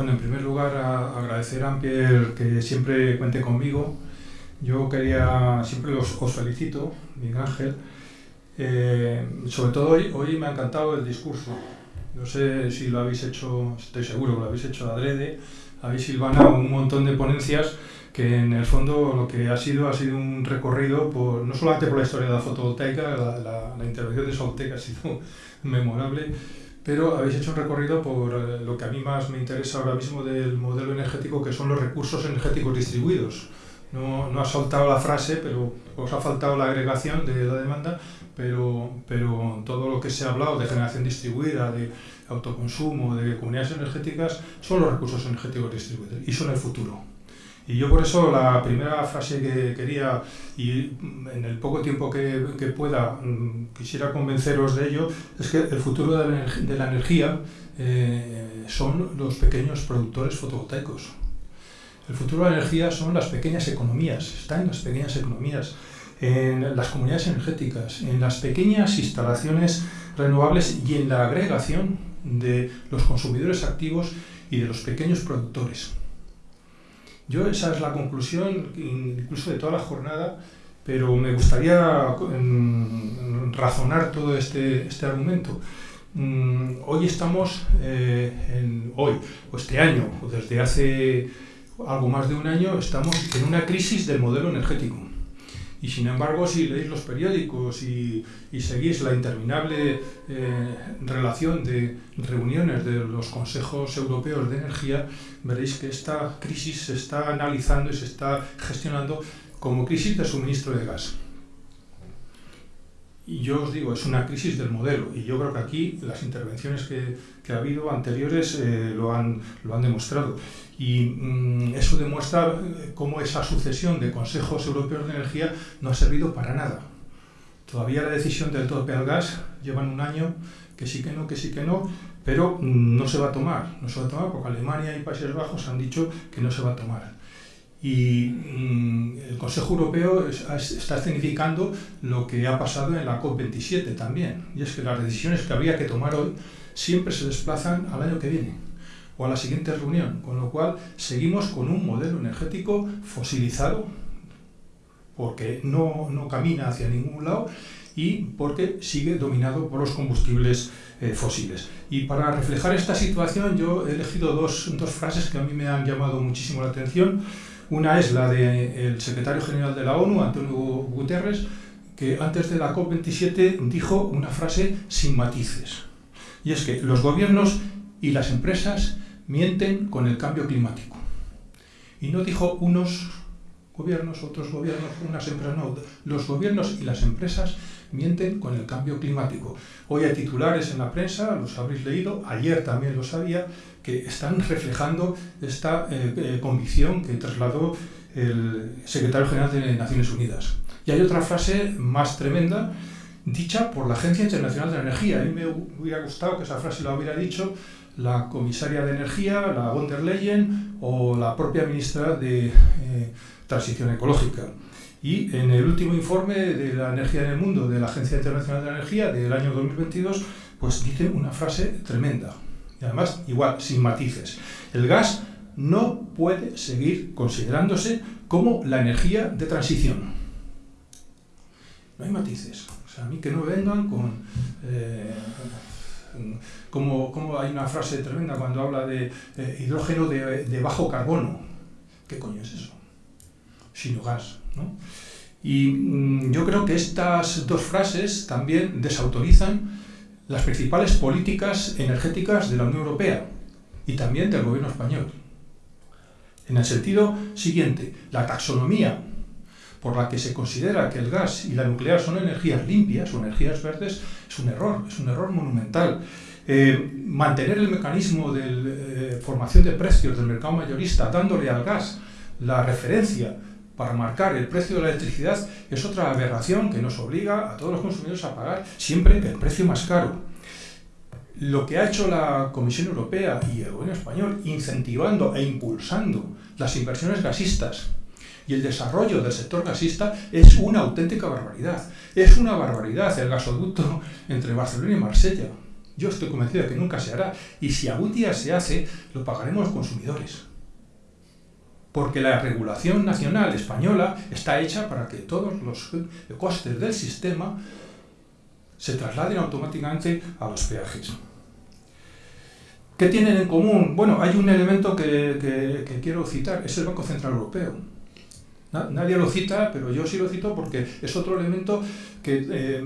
Bueno, en primer lugar, a, agradecer a Ampier que siempre cuente conmigo. Yo quería, siempre os, felicito, Miguel Ángel. Eh, sobre todo hoy, hoy me ha encantado el discurso. No sé si lo habéis hecho, estoy seguro que lo habéis hecho adrede. Habéis silvanado un montón de ponencias que en el fondo lo que ha sido ha sido un recorrido por, no solamente por la historia de la fotovoltaica, la, la intervención de Soltec ha sido memorable, pero habéis hecho un recorrido por eh, lo que a mí más me interesa ahora mismo del modelo energético, que son los recursos energéticos distribuidos. No, no ha soltado la frase, pero os ha faltado la agregación de la demanda, pero, pero todo lo que se ha hablado de generación distribuida, de autoconsumo, de comunidades energéticas, son los recursos energéticos distribuidos y son el futuro. Y yo por eso la primera frase que quería, y en el poco tiempo que, pueda, mm, quisiera convenceros de ello, es que el futuro de la, de la energía eh, son los pequeños productores fotovoltaicos. El futuro de la energía son las pequeñas economías, está en las pequeñas economías, en las comunidades energéticas, en las pequeñas instalaciones renovables y en la agregación de los consumidores activos y de los pequeños productores. Yo esa es la conclusión, incluso de toda la jornada, pero me gustaría mm, razonar todo este, este argumento. Mm, hoy estamos, eh, en, hoy, o este año, o desde hace algo más de un año, estamos en una crisis del modelo energético. Y sin embargo, si leéis los periódicos y, seguís la interminable eh, relación de reuniones de los consejos europeos de energía, veréis que esta crisis se está analizando y se está gestionando como crisis de suministro de gas. Y yo os digo, es una crisis del modelo. Y yo creo que aquí las intervenciones que, que ha habido anteriores eh, lo, han, lo han demostrado. Y mm, eso demuestra eh, cómo esa sucesión de consejos europeos de energía no ha servido para nada. Todavía la decisión del tope al gas llevan un año que sí que no, que sí que no, pero mm, no se va a tomar. No se va a tomar porque Alemania y Países Bajos han dicho que no se va a tomar. Y mm, el Consejo Europeo está escenificando lo que ha pasado en la COP27 también. Y es que las decisiones que habría que tomar hoy siempre se desplazan al año que viene o a la siguiente reunión. Con lo cual seguimos con un modelo energético fosilizado porque no, no camina hacia ningún lado y porque sigue dominado por los combustibles eh, fósiles. Y para reflejar esta situación yo he elegido dos, dos frases que a mí me han llamado muchísimo la atención. Una es la del secretario general de la ONU, Antonio Guterres, que antes de la COP27 dijo una frase sin matices. Y es que los gobiernos y las empresas mienten con el cambio climático. Y no dijo unos gobiernos, otros gobiernos, unas empresas, no. Los gobiernos y las empresas mienten con el cambio climático. Hoy hay titulares en la prensa, los habréis leído, ayer también lo sabía, que están reflejando esta eh, eh, convicción que trasladó el secretario general de Naciones Unidas. Y hay otra frase más tremenda, dicha por la Agencia Internacional de la Energía. A mí me hubiera gustado que esa frase la hubiera dicho la comisaria de Energía, la von der Leyen o la propia ministra de eh, Transición Ecológica. Y en el último informe de la energía en el mundo de la Agencia Internacional de la Energía del año 2022, pues dice una frase tremenda. Y además, igual, sin matices. El gas no puede seguir considerándose como la energía de transición. No hay matices. O sea, a mí que no vengan con... Eh, como, como, hay una frase tremenda cuando habla de eh, hidrógeno de, de, bajo carbono. ¿Qué coño es eso? Sino gas. Y mm, yo creo que estas dos frases también desautorizan las principales políticas energéticas de la Unión Europea y también del gobierno español. En el sentido siguiente, la taxonomía por la que se considera que el gas y la nuclear son energías limpias o energías verdes es un error, es un error monumental. Eh, mantener el mecanismo de eh, formación de precios del mercado mayorista dándole al gas la referencia para marcar el precio de la electricidad es otra aberración que nos obliga a todos los consumidores a pagar siempre el precio más caro. Lo que ha hecho la Comisión Europea y el gobierno español incentivando e impulsando las inversiones gasistas y el desarrollo del sector gasista es una auténtica barbaridad. Es una barbaridad el gasoducto entre Barcelona y Marsella. Yo estoy convencido de que nunca se hará. Y si algún día se hace, lo pagaremos los consumidores. Porque la regulación nacional española está hecha para que todos los costes del sistema se trasladen automáticamente a los peajes. ¿Qué tienen en común? Bueno, hay un elemento que, quiero citar, es el Banco Central Europeo. Nadie lo cita, pero yo sí lo cito porque es otro elemento que eh,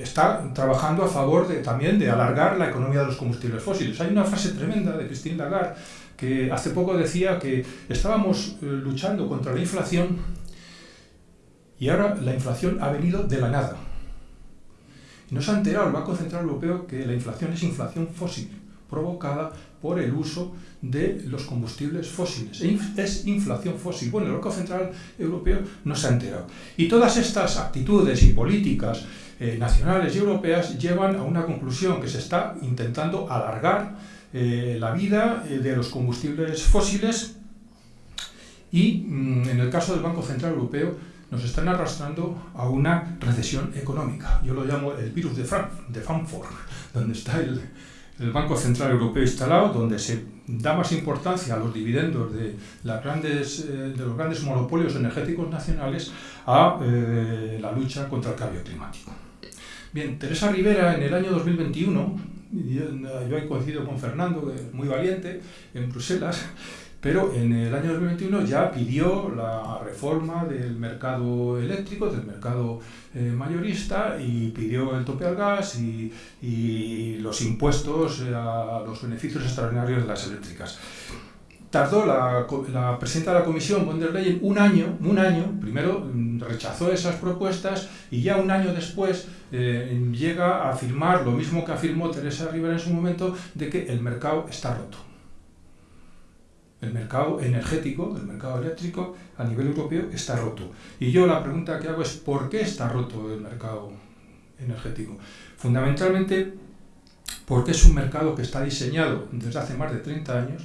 está trabajando a favor de, también de alargar la economía de los combustibles fósiles. Hay una frase tremenda de Christine Lagarde que hace poco decía que estábamos eh, luchando contra la inflación y ahora la inflación ha venido de la nada. Y nos ha enterado el Banco Central Europeo que la inflación es inflación fósil provocada por el uso de los combustibles fósiles. Es inflación fósil. Bueno, el Banco Central Europeo no se ha enterado. Y todas estas actitudes y políticas eh, nacionales y europeas llevan a una conclusión que se está intentando alargar eh, la vida eh, de los combustibles fósiles y mm, en el caso del Banco Central Europeo nos están arrastrando a una recesión económica. Yo lo llamo el virus de, de Frankfurt, donde está el, el Banco Central Europeo instalado, donde se da más importancia a los dividendos de, eh, los grandes monopolios energéticos nacionales a eh, la lucha contra el cambio climático. Bien, Teresa Rivera en el año 2021, yo, yo he coincidido con Fernando, muy valiente, en Bruselas, pero en el año 2021 ya pidió la reforma del mercado eléctrico, del mercado eh, mayorista, y pidió el tope al gas y, los impuestos a los beneficios extraordinarios de las eléctricas. Tardó la, la, presidenta de la comisión, von der Leyen, un año, un año, primero mm, rechazó esas propuestas y ya un año después eh, llega a afirmar lo mismo que afirmó Teresa Rivera en su momento, de que el mercado está roto el mercado energético, el mercado eléctrico a nivel europeo está roto. Y yo la pregunta que hago es ¿por qué está roto el mercado energético? Fundamentalmente porque es un mercado que está diseñado desde hace más de 30 años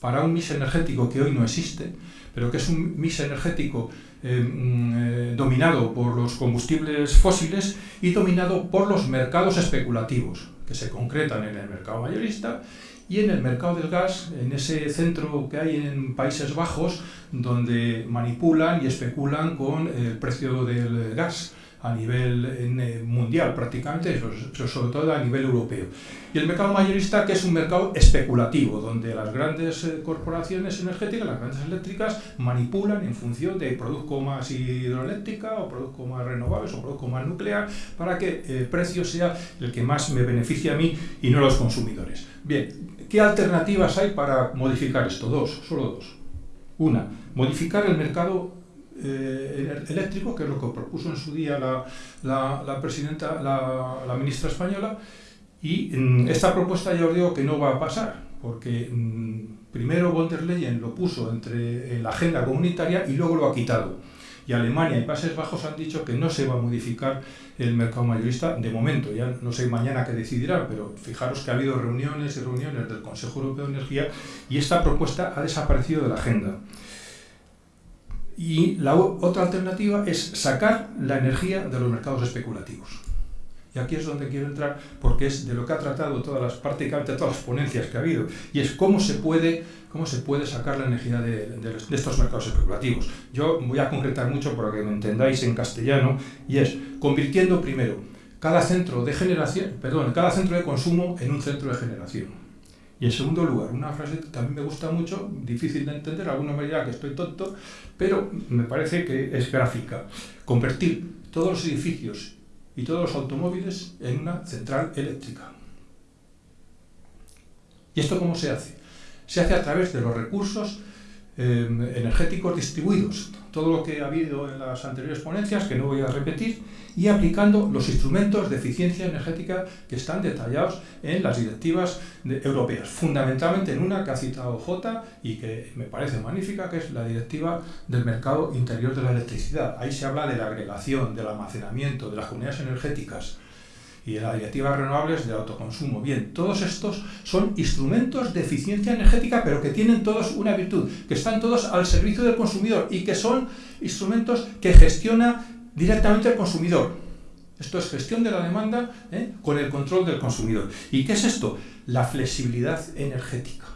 para un mix energético que hoy no existe, pero que es un mix energético eh, mm, eh, dominado por los combustibles fósiles y dominado por los mercados especulativos, que se concretan en el mercado mayorista y en el mercado del gas, en ese centro que hay en Países Bajos, donde manipulan y especulan con el precio del gas a nivel eh, mundial prácticamente, pero sobre todo a nivel europeo. Y el mercado mayorista, que es un mercado especulativo, donde las grandes eh, corporaciones energéticas, las grandes eléctricas, manipulan en función de produzco más hidroeléctrica o produzco más renovables o produzco más nuclear, para que el precio sea el que más me beneficie a mí y no a los consumidores. Bien, ¿qué alternativas hay para modificar esto? Dos, solo dos. Una, modificar el mercado eh, eléctrico, que es lo que propuso en su día la, la, presidenta, la, ministra española, y mm, esta propuesta ya os digo que no va a pasar, porque mm, primero von Leyen lo puso entre la agenda comunitaria y luego lo ha quitado. Alemania y Países Bajos han dicho que no se va a modificar el mercado mayorista de momento. Ya no sé mañana qué decidirán, pero fijaros que ha habido reuniones y reuniones del Consejo Europeo de Energía y esta propuesta ha desaparecido de la agenda. Y la otra alternativa es sacar la energía de los mercados especulativos. Y aquí es donde quiero entrar porque es de lo que ha tratado todas las, prácticamente todas las ponencias que ha habido. Y es cómo se puede, cómo se puede sacar la energía de, estos mercados especulativos. Yo voy a concretar mucho para que me entendáis en castellano y es convirtiendo primero cada centro de generación, perdón, cada centro de consumo en un centro de generación. Y en segundo lugar, una frase que a mí me gusta mucho, difícil de entender, algunos me dirán que estoy tonto, pero me parece que es gráfica. Convertir todos los edificios y todos los automóviles en una central eléctrica. ¿Y esto cómo se hace? Se hace a través de los recursos eh, energéticos distribuidos, todo lo que ha habido en las anteriores ponencias, que no voy a repetir, y aplicando los instrumentos de eficiencia energética que están detallados en las directivas europeas, fundamentalmente en una que ha citado J y que me parece magnífica, que es la directiva del mercado interior de la electricidad. Ahí se habla de la agregación, del almacenamiento, de las comunidades energéticas, y de las directivas renovables de autoconsumo. Bien, todos estos son instrumentos de eficiencia energética, pero que tienen todos una virtud, que están todos al servicio del consumidor y que son instrumentos que gestiona directamente el consumidor. Esto es gestión de la demanda ¿eh? con el control del consumidor. ¿Y qué es esto? La flexibilidad energética.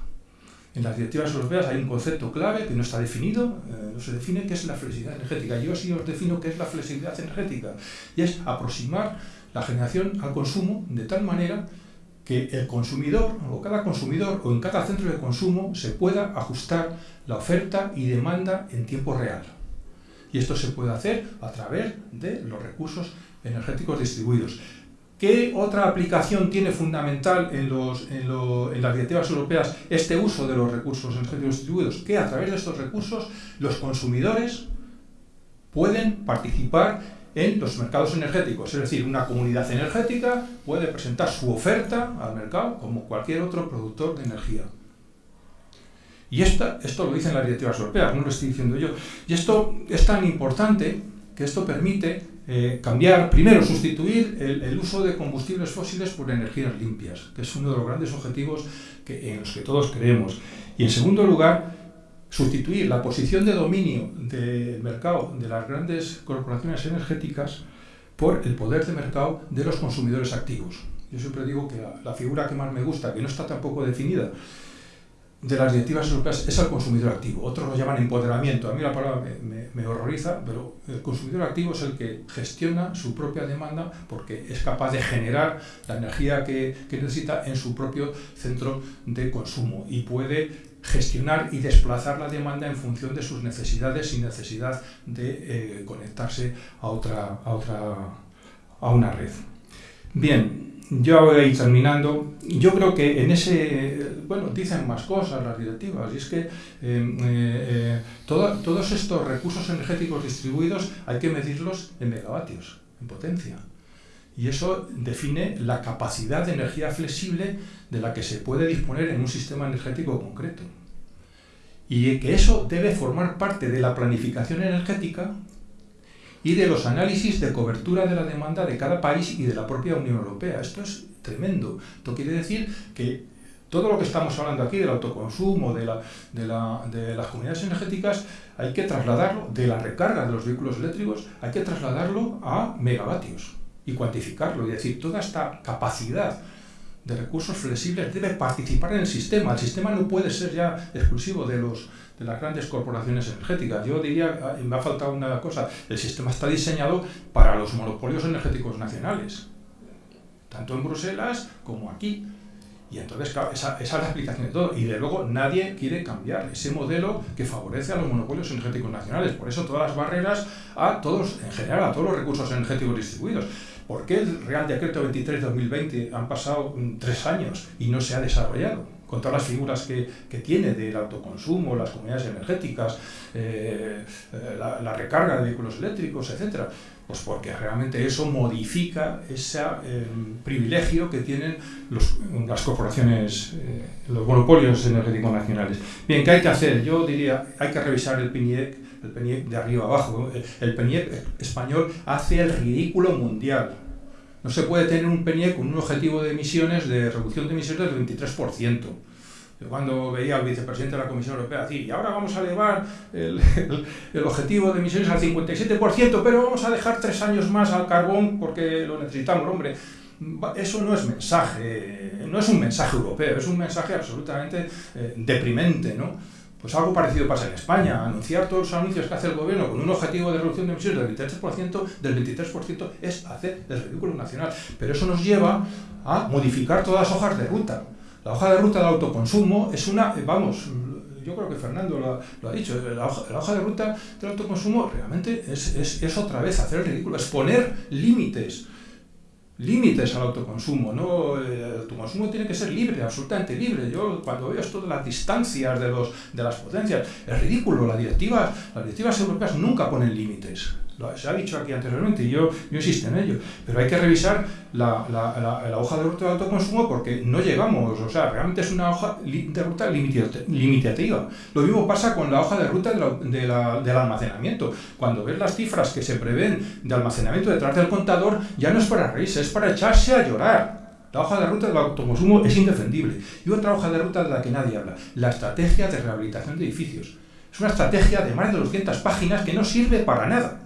En las directivas europeas hay un concepto clave que no está definido, eh, no se define qué es la flexibilidad energética. Yo sí os defino qué es la flexibilidad energética. Y es aproximar la generación al consumo de tal manera que el consumidor o cada consumidor o en cada centro de consumo se pueda ajustar la oferta y demanda en tiempo real. Y esto se puede hacer a través de los recursos energéticos distribuidos. ¿Qué otra aplicación tiene fundamental en, las directivas europeas este uso de los recursos energéticos distribuidos? Que a través de estos recursos los consumidores pueden participar en los mercados energéticos. Es decir, una comunidad energética puede presentar su oferta al mercado como cualquier otro productor de energía. Y esto lo dicen las directivas europeas, no lo estoy diciendo yo. Y esto es tan importante que esto permite eh, cambiar, primero, sustituir el, uso de combustibles fósiles por energías limpias, que es uno de los grandes objetivos en los que todos creemos. Y en segundo lugar, sustituir la posición de dominio del mercado de las grandes corporaciones energéticas por el poder de mercado de los consumidores activos. Yo siempre digo que la figura que más me gusta, que no está tampoco definida, de las directivas europeas es el consumidor activo. Otros lo llaman empoderamiento. A mí la palabra me, horroriza, pero el consumidor activo es el que gestiona su propia demanda porque es capaz de generar la energía que, necesita en su propio centro de consumo y puede gestionar y desplazar la demanda en función de sus necesidades sin necesidad de eh, conectarse a otra, a otra a una red. Bien, yo voy a ir terminando. Yo creo que en ese, bueno, dicen más cosas las directivas, y es que eh, eh, eh, todos estos recursos energéticos distribuidos hay que medirlos en megavatios, en potencia. Y eso define la capacidad de energía flexible de la que se puede disponer en un sistema energético concreto. Y que eso debe formar parte de la planificación energética y de los análisis de cobertura de la demanda de cada país y de la propia Unión Europea. Esto es tremendo. Esto quiere decir que todo lo que estamos hablando aquí del autoconsumo, de, la, de, las comunidades energéticas, hay que trasladarlo, de la recarga de los vehículos eléctricos, hay que trasladarlo a megavatios y cuantificarlo. Y decir, toda esta capacidad de recursos flexibles debe participar en el sistema. El sistema no puede ser ya exclusivo de los de las grandes corporaciones energéticas. Yo diría, ah, me ha faltado una cosa, el sistema está diseñado para los monopolios energéticos nacionales, tanto en Bruselas como aquí. Y entonces, claro, esa, esa, es la explicación de todo. Y de luego nadie quiere cambiar ese modelo que favorece a los monopolios energéticos nacionales. Por eso todas las barreras a todos, en general, a todos los recursos energéticos distribuidos. ¿Por qué el Real Decreto 23-2020 han pasado tres años y no se ha desarrollado? con todas las figuras que, que tiene del autoconsumo, las comunidades energéticas, eh, eh, la, recarga de vehículos eléctricos, etc. Pues porque realmente eso modifica ese eh, privilegio que tienen las corporaciones, los monopolios energéticos nacionales. Bien, ¿qué hay que hacer? Yo diría, hay que revisar el PNIEC, el PNIEC de arriba abajo. El PNIEC español hace el ridículo mundial no se puede tener un PNIE con un objetivo de emisiones, de reducción de emisiones del 23%. Yo cuando veía al vicepresidente de la Comisión Europea decir, y ahora vamos a elevar el, objetivo de emisiones al 57%, pero vamos a dejar tres años más al carbón porque lo necesitamos, hombre. Eso no es mensaje, no es un mensaje europeo, es un mensaje absolutamente eh, deprimente, ¿no? Pues algo parecido pasa en España. Anunciar todos los anuncios que hace el gobierno con un objetivo de reducción de emisiones del 23%, del 23% es hacer el ridículo nacional. Pero eso nos lleva a modificar todas las hojas de ruta. La hoja de ruta del autoconsumo es una, vamos, yo creo que Fernando lo, ha dicho, la hoja, de ruta del autoconsumo realmente es, es, es otra vez hacer el ridículo, es poner límites límites al autoconsumo, ¿no? El autoconsumo tiene que ser libre, absolutamente libre. Yo cuando veo esto de las distancias de, los, de las potencias, es ridículo, la directiva, las directivas europeas nunca ponen límites se ha dicho aquí anteriormente y yo, yo insisto en ello, pero hay que revisar la, la, hoja de ruta de autoconsumo porque no llegamos, o sea, realmente es una hoja de ruta limitativa. Lo mismo pasa con la hoja de ruta de del almacenamiento. Cuando ves las cifras que se prevén de almacenamiento detrás del contador, ya no es para reírse, es para echarse a llorar. La hoja de ruta del autoconsumo es indefendible. Y otra hoja de ruta de la que nadie habla, la estrategia de rehabilitación de edificios. Es una estrategia de más de 200 páginas que no sirve para nada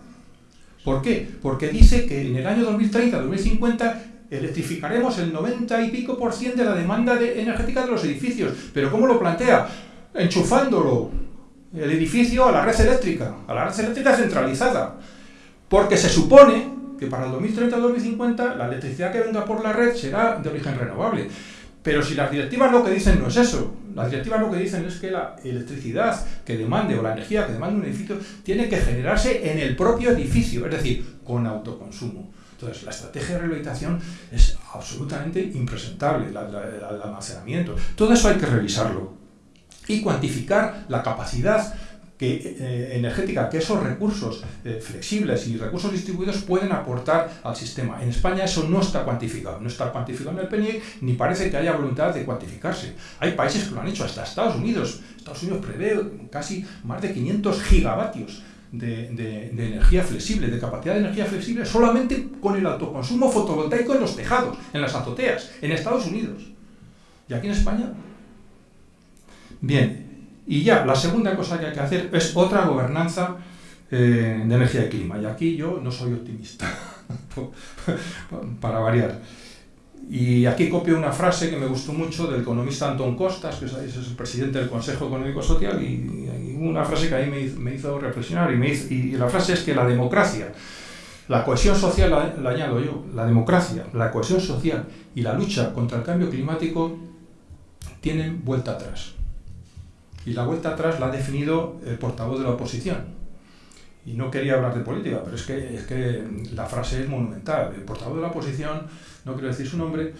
¿Por qué? Porque dice que en el año 2030-2050 electrificaremos el 90 y pico por ciento de la demanda energética de los edificios. ¿Pero cómo lo plantea? Enchufándolo el edificio a la red eléctrica, a la red eléctrica centralizada. Porque se supone que para el 2030-2050 la electricidad que venga por la red será de origen renovable. Pero si las directivas lo que dicen no es eso, las directivas lo que dicen es que la electricidad que demande o la energía que demande un edificio tiene que generarse en el propio edificio, es decir, con autoconsumo. Entonces, la estrategia de rehabilitación es absolutamente impresentable, el almacenamiento. Todo eso hay que revisarlo y cuantificar la capacidad que, eh, energética que esos recursos eh, flexibles y recursos distribuidos pueden aportar al sistema. En España eso no está cuantificado, no está cuantificado en el PNIEC, ni parece que haya voluntad de cuantificarse. Hay países que lo han hecho, hasta Estados Unidos. Estados Unidos prevé casi más de 500 gigavatios de, energía flexible, de capacidad de energía flexible, solamente con el autoconsumo fotovoltaico en los tejados, en las azoteas, en Estados Unidos. ¿Y aquí en España? Bien, y ya, la segunda cosa que hay que hacer es otra gobernanza eh, de energía y clima. Y aquí yo no soy optimista, para variar. Y aquí copio una frase que me gustó mucho del economista Antón Costas, que es el presidente del Consejo Económico Social, y, una frase que ahí me, hizo reflexionar, y, me y, la frase es que la democracia, la cohesión social, la, añado yo, la democracia, la cohesión social y la lucha contra el cambio climático tienen vuelta atrás. Y la vuelta atrás la ha definido el portavoz de la oposición. Y no quería hablar de política, pero es que, es que la frase es monumental. El portavoz de la oposición, no quiero decir su nombre,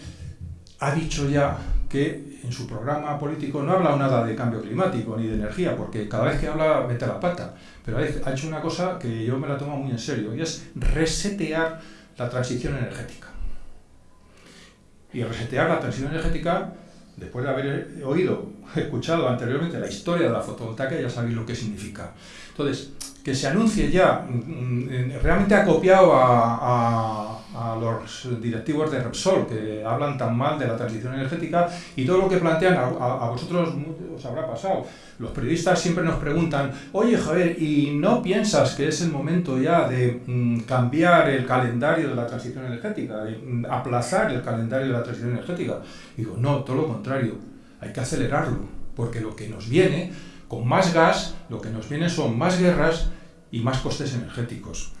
ha dicho ya que en su programa político no ha hablado nada de cambio climático ni de energía, porque cada vez que habla mete la pata. Pero ha hecho una cosa que yo me la tomo muy en serio, y es resetear la transición energética. Y resetear la transición energética después de haber oído, escuchado anteriormente la historia de la fotovoltaica, ya sabéis lo que significa. Entonces, que se anuncie ya, mm, mm, realmente ha copiado a, los directivos de Repsol, que hablan tan mal de la transición energética, y todo lo que plantean a, a vosotros os habrá pasado. Los periodistas siempre nos preguntan, oye Javier, ¿y no piensas que es el momento ya de mm, cambiar el calendario de la transición energética, de aplazar el calendario de la transición energética? digo, no, todo lo contrario, hay que acelerarlo, porque lo que nos viene con más gas, lo que nos viene son más guerras y más costes energéticos.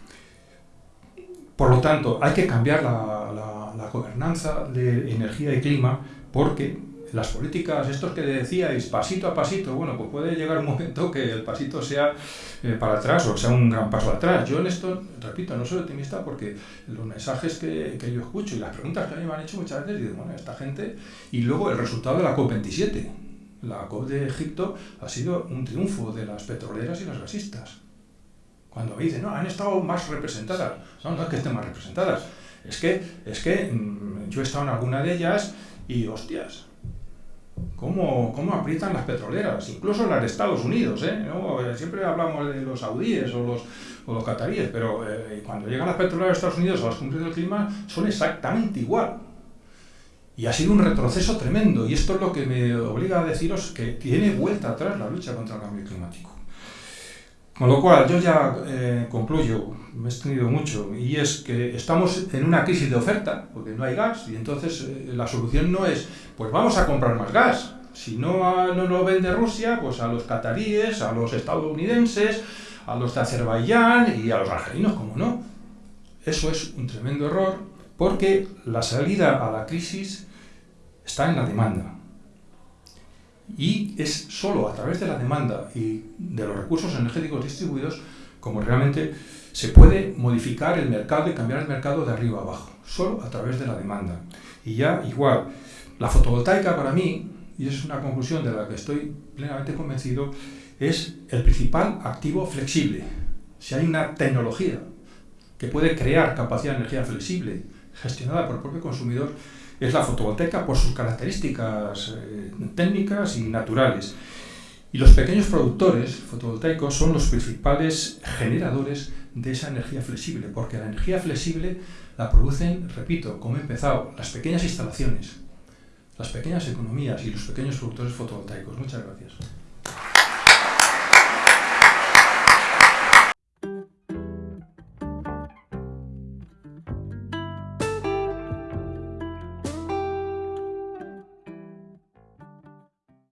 Por lo tanto, hay que cambiar la, la, gobernanza de energía y clima porque las políticas, estos que decíais, pasito a pasito, bueno, pues puede llegar un momento que el pasito sea eh, para atrás o sea un gran paso atrás. Yo en esto, repito, no soy optimista porque los mensajes que, que yo escucho y las preguntas que a mí me han hecho muchas veces, digo, bueno, esta gente, y luego el resultado de la COP27, la COP de Egipto ha sido un triunfo de las petroleras y las gasistas. Cuando dicen, no, han estado más representadas. No, no es que estén más representadas. Es que, es que mm, yo he estado en alguna de ellas y, hostias, ¿cómo, cómo aprietan las petroleras? Incluso las de Estados Unidos, ¿eh? Siempre hablamos de los saudíes o los, o los cataríes, pero eh, cuando llegan las petroleras de Estados Unidos a las cumbres del clima son exactamente igual. Y ha sido un retroceso tremendo, y esto es lo que me obliga a deciros que tiene vuelta atrás la lucha contra el cambio climático. Con lo cual, yo ya eh, concluyo, me he extendido mucho, y es que estamos en una crisis de oferta, porque no hay gas, y entonces eh, la solución no es, pues vamos a comprar más gas. Si no, no lo vende Rusia, pues a los cataríes, a los estadounidenses, a los de Azerbaiyán y a los argelinos, como no. Eso es un tremendo error, porque la salida a la crisis está en la demanda. Y es solo a través de la demanda y de los recursos energéticos distribuidos como realmente se puede modificar el mercado y cambiar el mercado de arriba a abajo, solo a través de la demanda. Y ya igual, la fotovoltaica para mí, y es una conclusión de la que estoy plenamente convencido, es el principal activo flexible. Si hay una tecnología que puede crear capacidad de energía flexible gestionada por el propio consumidor, es la fotovoltaica por sus características eh, técnicas y naturales. Y los pequeños productores fotovoltaicos son los principales generadores de esa energía flexible, porque la energía flexible la producen, repito, como he empezado, las pequeñas instalaciones, las pequeñas economías y los pequeños productores fotovoltaicos. Muchas gracias.